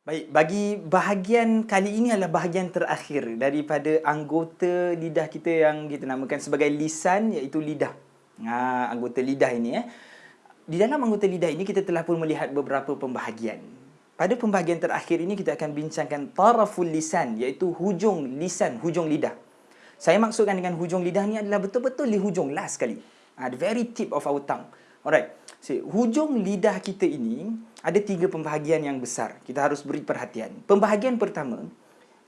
Baik, bagi bahagian kali ini adalah bahagian terakhir daripada anggota lidah kita yang kita namakan sebagai lisan iaitu lidah. Ha, anggota lidah ini eh. Di dalam anggota lidah ini kita telah pun melihat beberapa pembahagian. Pada pembahagian terakhir ini kita akan bincangkan taraful lisan iaitu hujung lisan, hujung lidah. Saya maksudkan dengan hujung lidah ni adalah betul-betul di hujung last sekali. Ha, the very tip of our tongue. Alright. So, hujung lidah kita ini ada tiga pembahagian yang besar. Kita harus beri perhatian. Pembahagian pertama,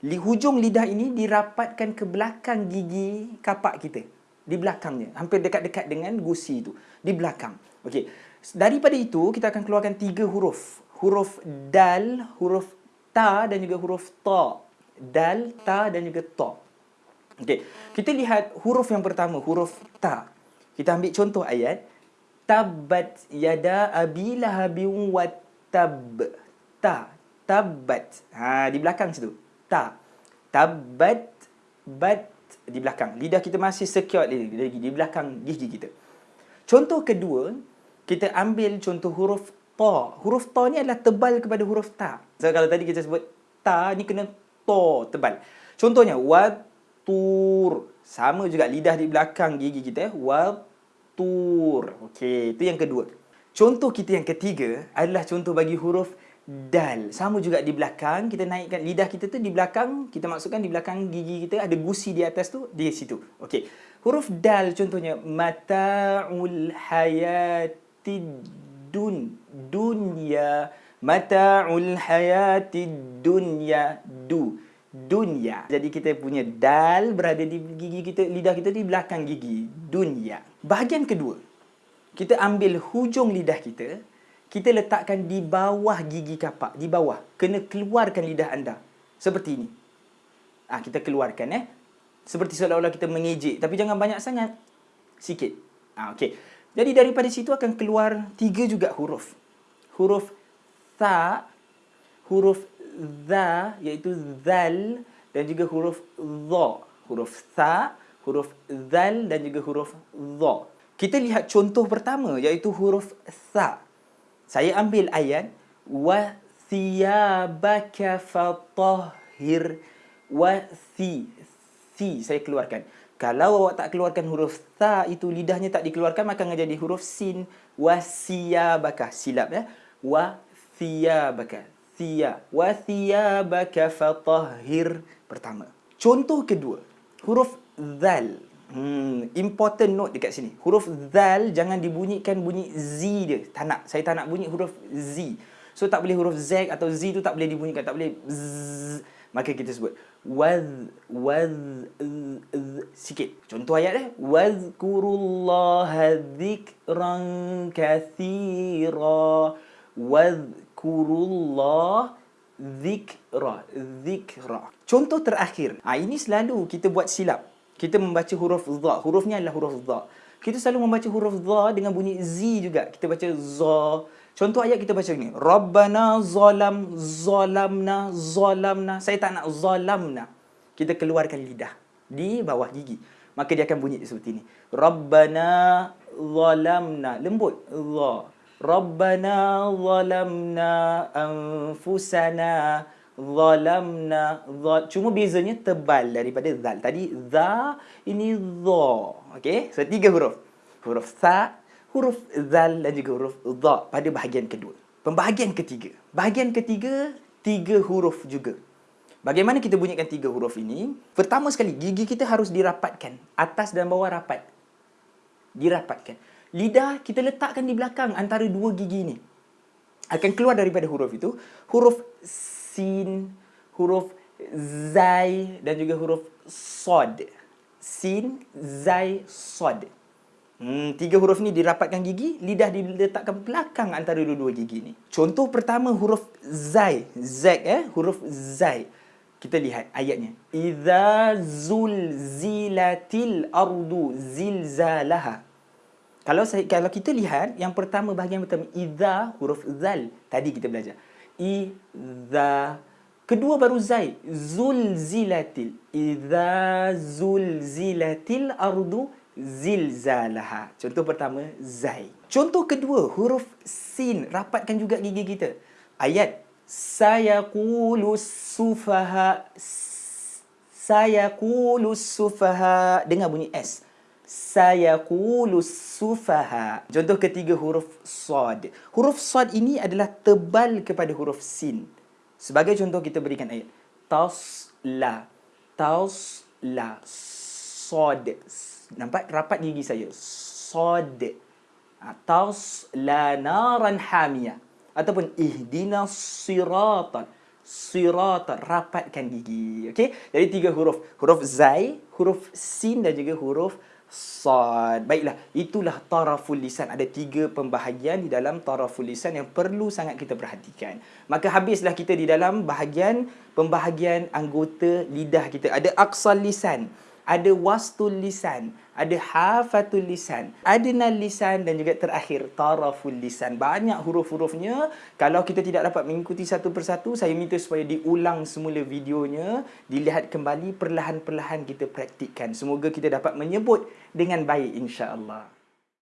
li hujung lidah ini dirapatkan ke belakang gigi kapak kita. Di belakangnya. Hampir dekat-dekat dengan gusi itu. Di belakang. Okey. Daripada itu, kita akan keluarkan tiga huruf. Huruf dal, huruf ta dan juga huruf ta. Dal, ta dan juga ta. Okey. Kita lihat huruf yang pertama, huruf ta. Kita ambil contoh ayat tabbat yada abi lahabin wa tab ta tabbat. Ha di belakang situ. Ta tabbat bat di belakang. Lidah kita masih secure lagi. Di belakang gigi kita. Contoh kedua kita ambil contoh huruf ta. Huruf ta ni adalah tebal kepada huruf ta. So kalau tadi kita sebut ta ni kena ta tebal. Contohnya wa tur sama juga lidah di belakang gigi kita wa tur. Okey, itu yang kedua. Contoh kita yang ketiga adalah contoh bagi huruf dal. Sama juga di belakang, kita naikkan lidah kita tu di belakang, kita masukkan di belakang gigi kita ada gusi di atas tu di situ. Okey. Huruf dal contohnya mata'ul hayatid dun dunya mata'ul hayatid dunya du dunya. Jadi kita punya dal berada di gigi kita, lidah kita di belakang gigi. Dunya. Bahagian kedua. Kita ambil hujung lidah kita, kita letakkan di bawah gigi kapak, di bawah. Kena keluarkan lidah anda. Seperti ini. Ah, kita keluarkan eh. Seperti seolah-olah kita mengejek, tapi jangan banyak sangat. Sikit. Ah, okey. Jadi daripada situ akan keluar tiga juga huruf. Huruf tha, huruf za iaitu zal dan juga huruf dha huruf tha huruf zal dan juga huruf dha kita lihat contoh pertama iaitu huruf tha saya ambil ayat wa thiyabaka fatahhir. Wa thi thi saya keluarkan. Kalau awak tak keluarkan huruf tha itu lidahnya tak dikeluarkan maka akan jadi huruf sin. Wa siyabaka silap ya. Wa thiyabaka thia wa thiyabaka fatahhir pertama. Contoh kedua huruf zal hmm important note dekat sini. Huruf zal jangan dibunyikan bunyi z dia. Tak nak. Saya tak nak bunyi huruf z. So tak boleh huruf z atau z tu tak boleh dibunyikan. Tak boleh z maka kita sebut waz waz sikit. Contoh ayat eh wazkurullaha dzikran katsira waz Zkurullah Zikra Zikra Contoh terakhir. Ha, Ini selalu kita buat silap kita membaca huruf Z. Hurufnya adalah huruf Z. Kita selalu membaca huruf Z dengan bunyi Z juga. Kita baca Z. Contoh ayat kita baca ni. Rabbana zalam, zalamna, zalamna. Saya tak nak zalamna. Kita keluarkan lidah di bawah gigi. Maka dia akan bunyi seperti ini. Rabbana zalamna. Lembut. Z. Rabbana zalamna anfusana zalamna zal cuma bezanya tebal daripada zal. Tadi za ini za. Okey so tiga huruf. Huruf sa huruf zal dan juga huruf za pada bahagian kedua. Pembahagian ketiga. Bahagian ketiga tiga huruf juga. Bagaimana kita bunyikan tiga huruf ini? Pertama sekali gigi kita harus dirapatkan. Atas dan bawah rapat. Dirapatkan. Lidah kita letakkan di belakang antara dua gigi ini. Akan keluar daripada huruf itu huruf sin, huruf zai dan juga huruf sod. Sin, zai, sod. Hmm, tiga huruf ni dirapatkan gigi, lidah diletakkan belakang antara dua-dua gigi ni. Contoh pertama huruf zai, z eh, huruf zai. Kita lihat ayatnya. Iza zulzilatil ardu zilzalaha. Kalau saya kalau kita lihat yang pertama bahagian pertama idza huruf zal tadi kita belajar. Idza kedua baru zai zulzilatil idza zulzilatil ardu zilzalaha. Contoh pertama zai. Contoh kedua huruf sin rapatkan juga gigi kita. Ayat sayaqulu sufaha sayaqulu sufaha dengar bunyi s sayaqulu sufaha. Contoh ketiga huruf sad. Huruf sad ini adalah tebal kepada huruf sin. Sebagai contoh kita berikan ayat. Tasla. Tasla. Sad. Nampak rapat gigi saya? Sad. Ha, tasla naran hamiyah. Ataupun ihdina siratan siratan rapatkan gigi okey? Jadi tiga huruf. Huruf zai huruf sin dan juga huruf sad. Baiklah itulah taraful lisan. Ada tiga pembahagian di dalam taraful lisan yang perlu sangat kita perhatikan. Maka habislah kita di dalam bahagian pembahagian anggota lidah kita. Ada aqsal lisan ada wastul lisan, ada hafatul lisan, adnal lisan dan juga terakhir taraful lisan. Banyak huruf-hurufnya. Kalau kita tidak dapat mengikuti satu persatu, saya minta supaya diulang semula videonya, dilihat kembali perlahan-perlahan kita praktikkan. Semoga kita dapat menyebut dengan baik insya-Allah.